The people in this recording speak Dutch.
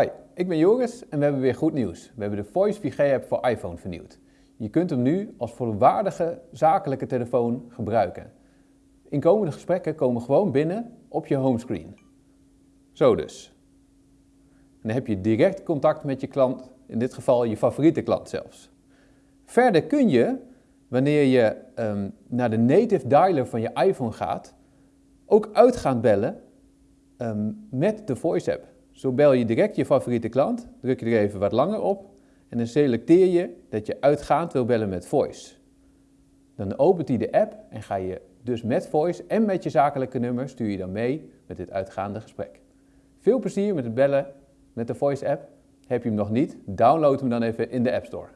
Hi, ik ben Joris en we hebben weer goed nieuws. We hebben de Voice VG-app voor iPhone vernieuwd. Je kunt hem nu als volwaardige zakelijke telefoon gebruiken. Inkomende gesprekken komen gewoon binnen op je homescreen. Zo dus. Dan heb je direct contact met je klant, in dit geval je favoriete klant zelfs. Verder kun je, wanneer je um, naar de native dialer van je iPhone gaat, ook uitgaan bellen um, met de Voice app. Zo bel je direct je favoriete klant, druk je er even wat langer op en dan selecteer je dat je uitgaand wil bellen met Voice. Dan opent hij de app en ga je dus met Voice en met je zakelijke nummer stuur je dan mee met dit uitgaande gesprek. Veel plezier met het bellen met de Voice app. Heb je hem nog niet? Download hem dan even in de App Store.